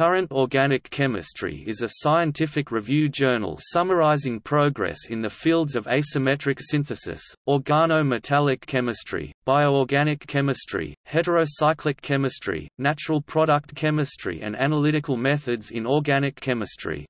Current Organic Chemistry is a scientific review journal summarizing progress in the fields of asymmetric synthesis, organometallic chemistry, bioorganic chemistry, heterocyclic chemistry, natural product chemistry and analytical methods in organic chemistry.